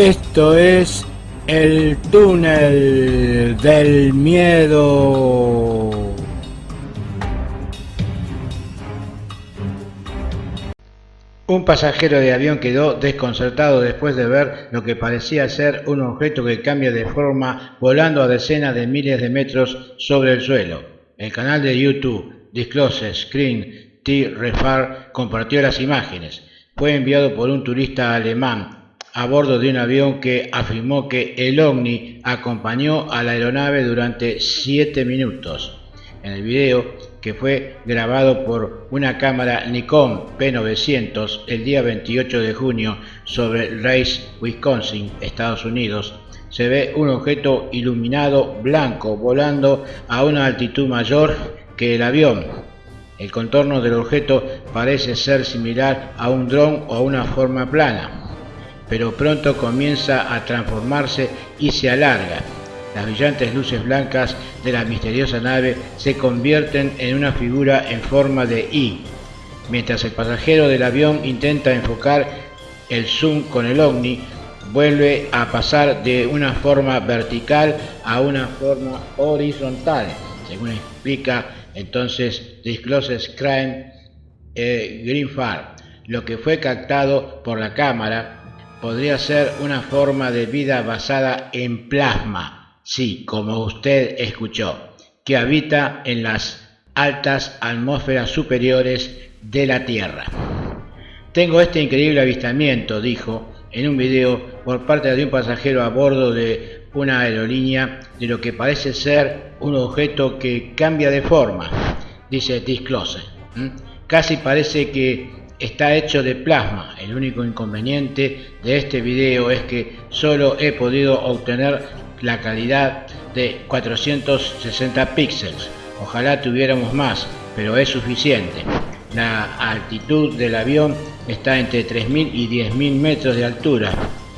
Esto es el túnel del miedo. Un pasajero de avión quedó desconcertado después de ver lo que parecía ser un objeto que cambia de forma volando a decenas de miles de metros sobre el suelo. El canal de YouTube Disclose Screen T. Refar compartió las imágenes. Fue enviado por un turista alemán a bordo de un avión que afirmó que el ovni acompañó a la aeronave durante siete minutos. En el video, que fue grabado por una cámara Nikon P900 el día 28 de junio sobre Race, Wisconsin, Estados Unidos, se ve un objeto iluminado blanco volando a una altitud mayor que el avión. El contorno del objeto parece ser similar a un dron o a una forma plana pero pronto comienza a transformarse y se alarga. Las brillantes luces blancas de la misteriosa nave se convierten en una figura en forma de I, mientras el pasajero del avión intenta enfocar el zoom con el ovni, vuelve a pasar de una forma vertical a una forma horizontal, según explica entonces Discloses Crime eh, Greenfar. Lo que fue captado por la cámara podría ser una forma de vida basada en plasma, sí, como usted escuchó, que habita en las altas atmósferas superiores de la Tierra. Tengo este increíble avistamiento, dijo en un video por parte de un pasajero a bordo de una aerolínea de lo que parece ser un objeto que cambia de forma, dice Disclose. Casi parece que está hecho de plasma. El único inconveniente de este video es que solo he podido obtener la calidad de 460 píxeles. Ojalá tuviéramos más, pero es suficiente. La altitud del avión está entre 3.000 y 10.000 metros de altura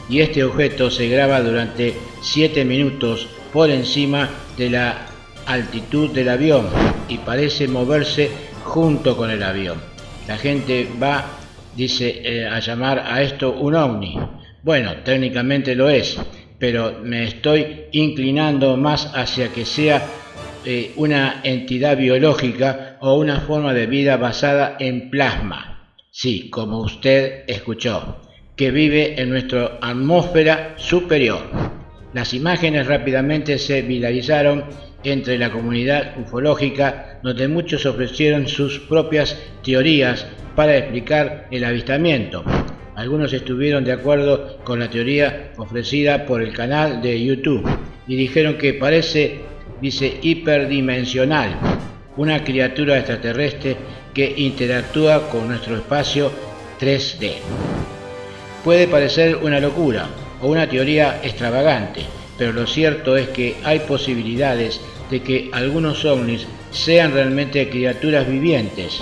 y este objeto se graba durante 7 minutos por encima de la altitud del avión y parece moverse junto con el avión. La gente va, dice, eh, a llamar a esto un ovni. Bueno, técnicamente lo es, pero me estoy inclinando más hacia que sea eh, una entidad biológica o una forma de vida basada en plasma. Sí, como usted escuchó, que vive en nuestra atmósfera superior. Las imágenes rápidamente se viralizaron entre la comunidad ufológica, donde muchos ofrecieron sus propias teorías para explicar el avistamiento. Algunos estuvieron de acuerdo con la teoría ofrecida por el canal de YouTube y dijeron que parece, dice, hiperdimensional, una criatura extraterrestre que interactúa con nuestro espacio 3D. Puede parecer una locura o una teoría extravagante, pero lo cierto es que hay posibilidades de que algunos ovnis sean realmente criaturas vivientes.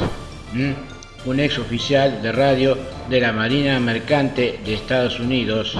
Un ex oficial de radio de la Marina Mercante de Estados Unidos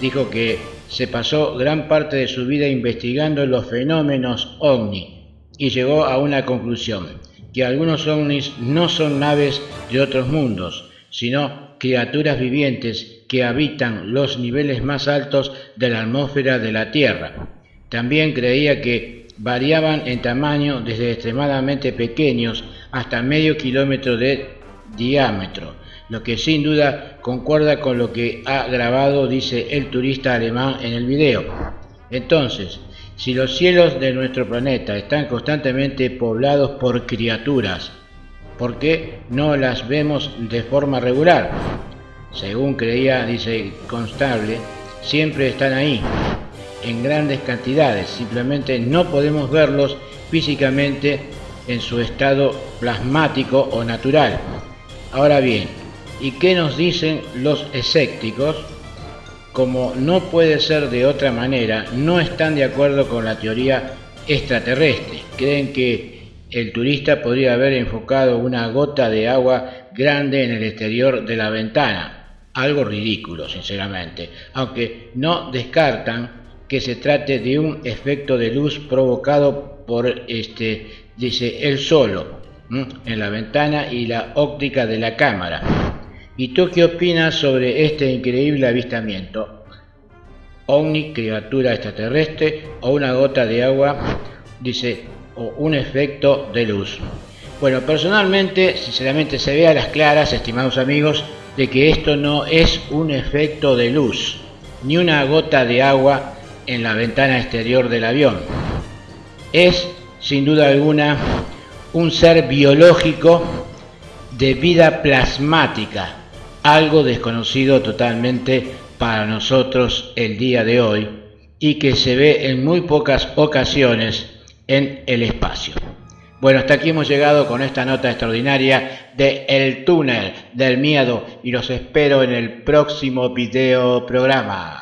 dijo que se pasó gran parte de su vida investigando los fenómenos ovni y llegó a una conclusión, que algunos ovnis no son naves de otros mundos, sino criaturas vivientes que habitan los niveles más altos de la atmósfera de la Tierra. También creía que variaban en tamaño desde extremadamente pequeños hasta medio kilómetro de diámetro, lo que sin duda concuerda con lo que ha grabado, dice el turista alemán en el video. Entonces, si los cielos de nuestro planeta están constantemente poblados por criaturas, ¿por qué no las vemos de forma regular? Según creía, dice Constable, siempre están ahí, en grandes cantidades, simplemente no podemos verlos físicamente en su estado plasmático o natural. Ahora bien, ¿y qué nos dicen los escépticos? Como no puede ser de otra manera, no están de acuerdo con la teoría extraterrestre. Creen que el turista podría haber enfocado una gota de agua grande en el exterior de la ventana. Algo ridículo, sinceramente, aunque no descartan que se trate de un efecto de luz provocado por este, dice, él solo, en la ventana y la óptica de la cámara. ¿Y tú qué opinas sobre este increíble avistamiento? ovni, criatura extraterrestre o una gota de agua, dice, o un efecto de luz. Bueno, personalmente, sinceramente se ve a las claras, estimados amigos, de que esto no es un efecto de luz, ni una gota de agua en la ventana exterior del avión. Es, sin duda alguna, un ser biológico de vida plasmática, algo desconocido totalmente para nosotros el día de hoy y que se ve en muy pocas ocasiones en el espacio. Bueno, hasta aquí hemos llegado con esta nota extraordinaria de El túnel del miedo y los espero en el próximo video programa.